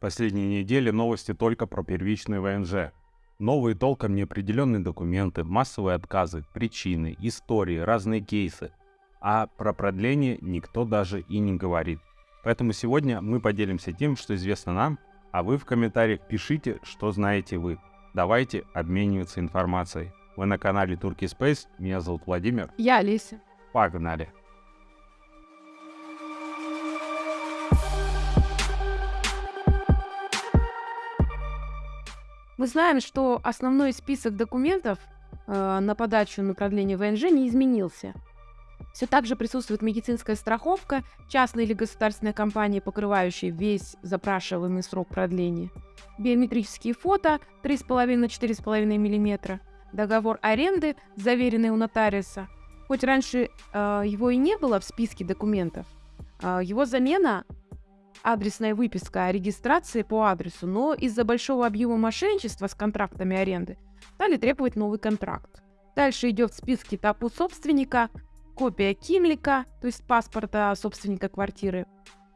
Последние недели новости только про первичный ВНЖ. Новые толком неопределенные документы, массовые отказы, причины, истории, разные кейсы. А про продление никто даже и не говорит. Поэтому сегодня мы поделимся тем, что известно нам, а вы в комментариях пишите, что знаете вы. Давайте обмениваться информацией. Вы на канале Turkey Space, меня зовут Владимир. Я Олеся. Погнали! Мы знаем, что основной список документов э, на подачу на продление ВНЖ не изменился. Все так же присутствует медицинская страховка, частная или государственная компания, покрывающая весь запрашиваемый срок продления, биометрические фото 3,5 на 4,5 мм, договор аренды, заверенный у нотариуса. Хоть раньше э, его и не было в списке документов, э, его замена адресная выписка о регистрации по адресу, но из-за большого объема мошенничества с контрактами аренды стали требовать новый контракт. Дальше идет в списке этапу собственника, копия Кимлика, то есть паспорта собственника квартиры,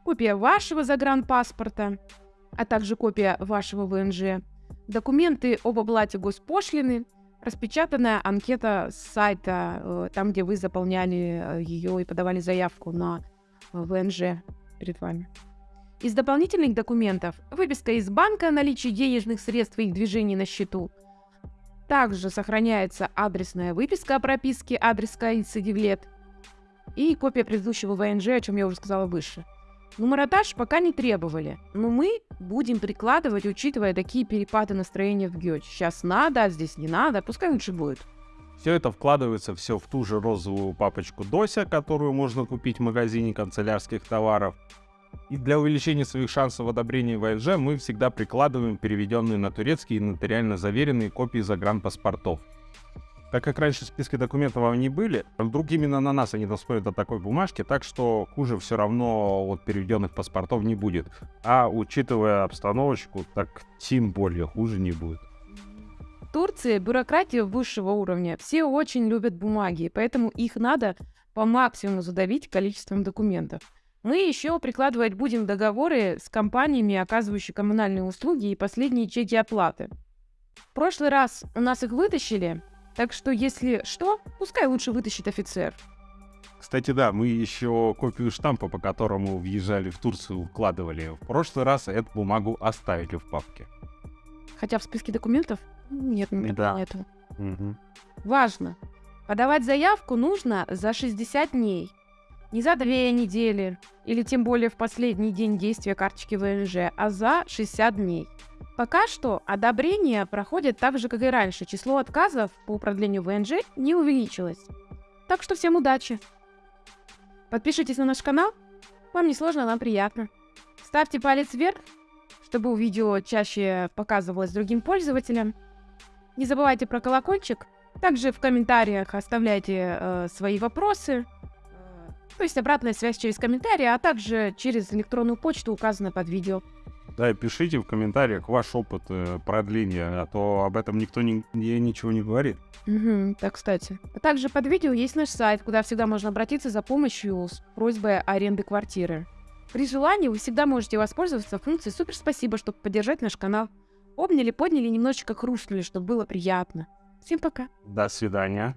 копия вашего загранпаспорта, а также копия вашего ВНЖ, документы об оплате госпошлины, распечатанная анкета с сайта, э, там, где вы заполняли э, ее и подавали заявку на э, ВНЖ перед вами. Из дополнительных документов выписка из банка о наличии денежных средств и их движений на счету. Также сохраняется адресная выписка о прописке адреса Ицидивлет и копия предыдущего ВНЖ, о чем я уже сказала выше. Нумеротаж пока не требовали, но мы будем прикладывать, учитывая такие перепады настроения в ГЕЧ. Сейчас надо, а здесь не надо, пускай лучше будет. Все это вкладывается все в ту же розовую папочку Дося, которую можно купить в магазине канцелярских товаров. И для увеличения своих шансов одобрения ВНЖ мы всегда прикладываем переведенные на турецкий и нотариально заверенные копии загранпаспортов. Так как раньше списки документов они были, вдруг именно на нас они посмотрят о такой бумажке, так что хуже все равно от переведенных паспортов не будет. А учитывая обстановочку, так тем более хуже не будет. В Турции бюрократия высшего уровня. Все очень любят бумаги, поэтому их надо по максимуму задавить количеством документов. Мы еще прикладывать будем договоры с компаниями, оказывающими коммунальные услуги и последние чеки оплаты. В прошлый раз у нас их вытащили, так что если что, пускай лучше вытащит офицер. Кстати, да, мы еще копию штампа, по которому въезжали в Турцию, укладывали. В прошлый раз эту бумагу оставили в папке. Хотя в списке документов нет, не Да. этого. Мгм. Важно. Подавать заявку нужно за 60 дней. Не за две недели, или тем более в последний день действия карточки ВНЖ, а за 60 дней. Пока что одобрение проходит так же, как и раньше. Число отказов по продлению ВНЖ не увеличилось. Так что всем удачи. Подпишитесь на наш канал. Вам не сложно, нам приятно. Ставьте палец вверх, чтобы видео чаще показывалось другим пользователям. Не забывайте про колокольчик. Также в комментариях оставляйте э, свои вопросы. То есть обратная связь через комментарии, а также через электронную почту, указанную под видео. Да, и пишите в комментариях ваш опыт э, продления, а то об этом никто ни- ни- ничего не говорит. Мгм, да, кстати. А также под видео есть наш сайт, куда всегда можно обратиться за помощью с просьбой аренды квартиры. При желании вы всегда можете воспользоваться функцией «Супер спасибо», чтобы поддержать наш канал. Обняли, подняли, немножечко хрустнули, чтобы было приятно. Всем пока. До свидания.